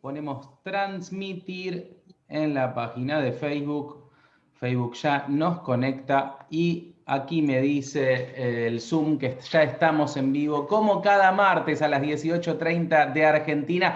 ponemos transmitir en la página de Facebook. Facebook ya nos conecta y aquí me dice eh, el Zoom que ya estamos en vivo, como cada martes a las 18.30 de Argentina.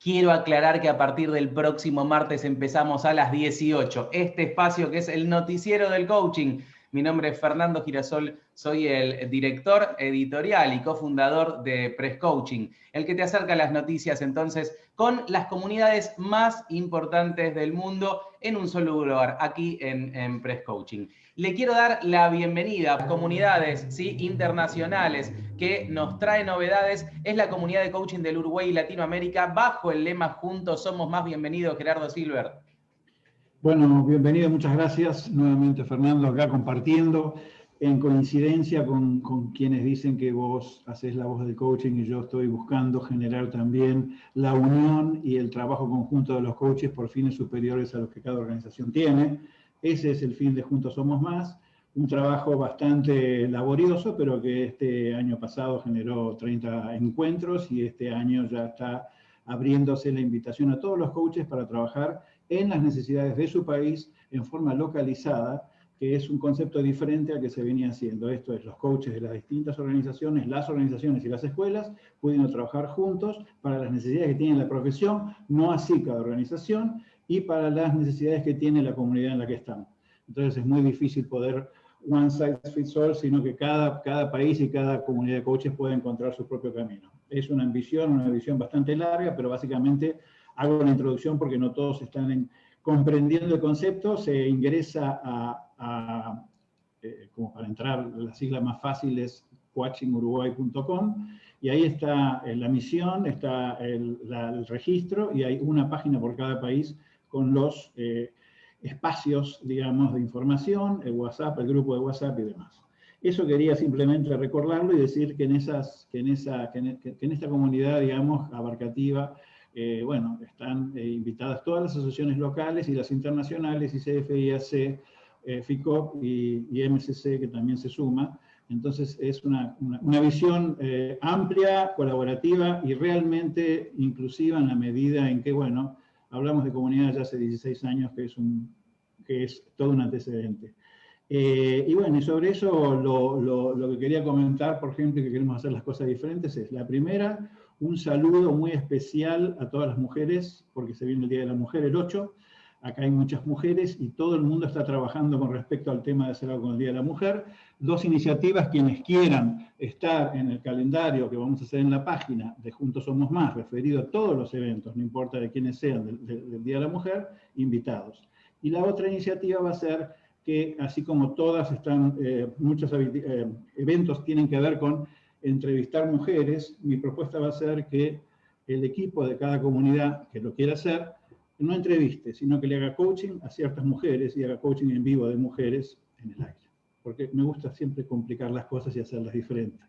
Quiero aclarar que a partir del próximo martes empezamos a las 18. Este espacio que es el noticiero del coaching mi nombre es Fernando Girasol, soy el director editorial y cofundador de Press Coaching, el que te acerca las noticias entonces con las comunidades más importantes del mundo en un solo lugar, aquí en, Press Coaching. Le quiero dar la bienvenida a comunidades ¿sí? internacionales que nos trae novedades. Es la comunidad de coaching del Uruguay y Latinoamérica bajo el lema Juntos somos más bienvenidos, Gerardo Silver. Bueno, bienvenido, muchas gracias nuevamente Fernando, acá compartiendo en coincidencia con, quienes dicen que vos haces la voz del coaching y yo estoy buscando generar también la unión y el trabajo conjunto de los coaches por fines superiores a los que cada organización tiene. Ese es el fin de Juntos Somos Más, un trabajo bastante laborioso, pero que este año pasado generó 30 encuentros y este año ya está abriéndose la invitación a todos los coaches para trabajar en las necesidades de su país en forma localizada, que es un concepto diferente al que se venía haciendo. Esto es, los coaches de las distintas organizaciones, las organizaciones y las escuelas, pudiendo trabajar juntos para las necesidades que tiene la profesión, no así cada organización, y para las necesidades que tiene la comunidad en la que estamos. Entonces es muy difícil poder one size fits all, sino que cada, cada país y cada comunidad de coaches puede encontrar su propio camino. Es una ambición, una visión bastante larga, pero básicamente hago una introducción porque no todos están comprendiendo el concepto, se ingresa a, eh, como para entrar, la sigla más fácil es coachinguruguay.com y ahí está eh, la misión, está el, registro y hay una página por cada país con los eh, espacios, digamos, de información, el WhatsApp, el grupo de WhatsApp y demás. Eso quería simplemente recordarlo y decir que en, esas, que en, esa, que en esta comunidad, digamos, abarcativa, eh, bueno, están eh, invitadas todas las asociaciones locales y las internacionales, y CFIAC, eh, FICOP y, y, MCC, que también se suma. Entonces es una, una, visión amplia, colaborativa y realmente inclusiva en la medida en que, bueno, hablamos de comunidades ya hace 16 años, que es, un, que es todo un antecedente. y bueno, y sobre eso lo, lo, lo que quería comentar, por ejemplo, que queremos hacer las cosas diferentes, es la primera, un saludo muy especial a todas las mujeres, porque se viene el Día de la Mujer, el 8. Acá hay muchas mujeres y todo el mundo está trabajando con respecto al tema de hacer algo con el Día de la Mujer. Dos iniciativas, quienes quieran estar en el calendario que vamos a hacer en la página de Juntos Somos Más, referido a todos los eventos, no importa de quiénes sean del, Día de la Mujer, invitados. Y la otra iniciativa va a ser que, así como todas están, eh, muchos eh, eventos tienen que ver con entrevistar mujeres, mi propuesta va a ser que el equipo de cada comunidad que lo quiera hacer, no entreviste, sino que le haga coaching a ciertas mujeres y haga coaching en vivo de mujeres en el aire. Porque me gusta siempre complicar las cosas y hacerlas diferentes.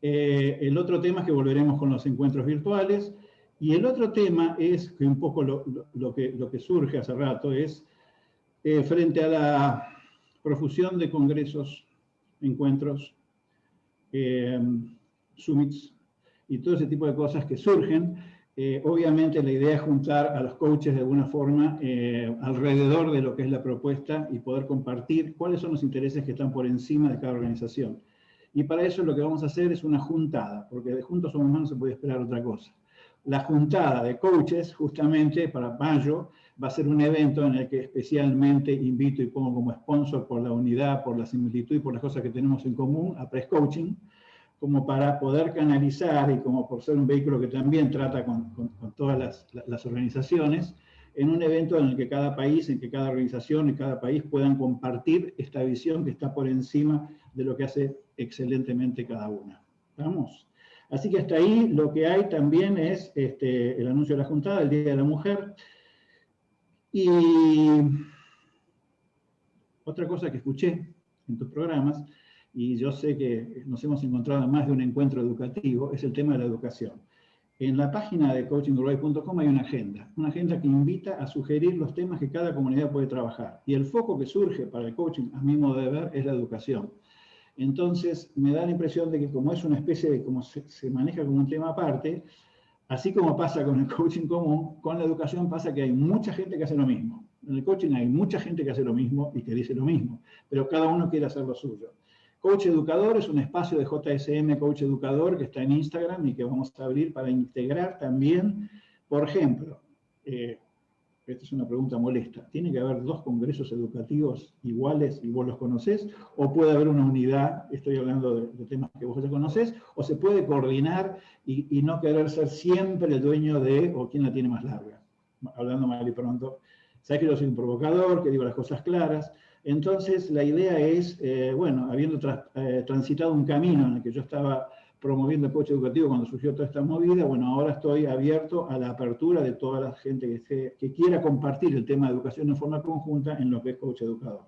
Eh, el otro tema es que volveremos con los encuentros virtuales. Y el otro tema es, que un poco lo, que, lo que surge hace rato, es eh, frente a la profusión de congresos, encuentros, eh, summits y todo ese tipo de cosas que surgen. Eh, obviamente la idea es juntar a los coaches de alguna forma eh, alrededor de lo que es la propuesta y poder compartir cuáles son los intereses que están por encima de cada organización. Y para eso lo que vamos a hacer es una juntada, porque de Juntos Somos Más no se puede esperar otra cosa. La juntada de coaches, justamente para mayo, va a ser un evento en el que especialmente invito y pongo como sponsor por la unidad, por la similitud y por las cosas que tenemos en común a Press Coaching, como para poder canalizar y como por ser un vehículo que también trata con, todas las, organizaciones, en un evento en el que cada país, en que cada organización y cada país puedan compartir esta visión que está por encima de lo que hace excelentemente cada una. ¿Vamos? Así que hasta ahí lo que hay también es este, el anuncio de la juntada, el Día de la Mujer, y otra cosa que escuché en tus programas, y yo sé que nos hemos encontrado en más de un encuentro educativo, es el tema de la educación. En la página de coachinguruguay.com hay una agenda, una agenda que invita a sugerir los temas que cada comunidad puede trabajar. Y el foco que surge para el coaching, a mi modo de ver, es la educación. Entonces, me da la impresión de que como es una especie de, como se, se maneja como un tema aparte, Así como pasa con el coaching común, con la educación pasa que hay mucha gente que hace lo mismo. En el coaching hay mucha gente que hace lo mismo y que dice lo mismo, pero cada uno quiere hacer lo suyo. Coach Educador es un espacio de JSM Coach Educador que está en Instagram y que vamos a abrir para integrar también, por ejemplo, eh, esta es una pregunta molesta, ¿tiene que haber dos congresos educativos iguales y vos los conocés? ¿O puede haber una unidad, estoy hablando de, temas que vos ya conocés, o se puede coordinar y, no querer ser siempre el dueño de, o quién la tiene más larga? Hablando mal y pronto. Sabes que yo soy un provocador, que digo las cosas claras. Entonces, la idea es, eh, bueno, habiendo eh, transitado un camino en el que yo estaba promoviendo el coche educativo cuando surgió toda esta movida, bueno, ahora estoy abierto a la apertura de toda la gente que, que quiera compartir el tema de educación en forma conjunta en lo que es coach educador.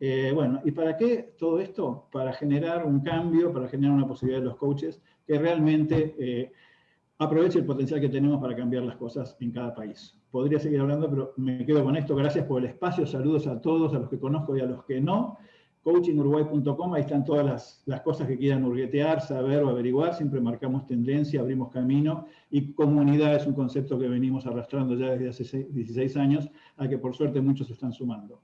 Eh, bueno, ¿y para qué todo esto? Para generar un cambio, para generar una posibilidad de los coaches que realmente aproveche el potencial que tenemos para cambiar las cosas en cada país. Podría seguir hablando, pero me quedo con esto. Gracias por el espacio. Saludos a todos, a los que conozco y a los que no coachinguruguay.com, ahí están todas las, cosas que quieran hurguetear, saber o averiguar, siempre marcamos tendencia, abrimos camino, y comunidad es un concepto que venimos arrastrando ya desde hace 16 años, a que por suerte muchos se están sumando.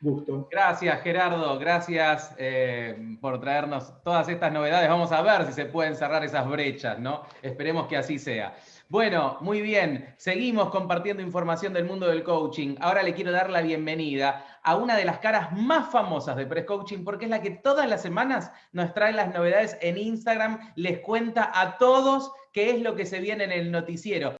Gusto. Gracias Gerardo, gracias eh, por traernos todas estas novedades. Vamos a ver si se pueden cerrar esas brechas, ¿no? Esperemos que así sea. Bueno, muy bien. Seguimos compartiendo información del mundo del coaching. Ahora le quiero dar la bienvenida a una de las caras más famosas de Press Coaching porque es la que todas las semanas nos trae las novedades en Instagram, les cuenta a todos qué es lo que se viene en el noticiero.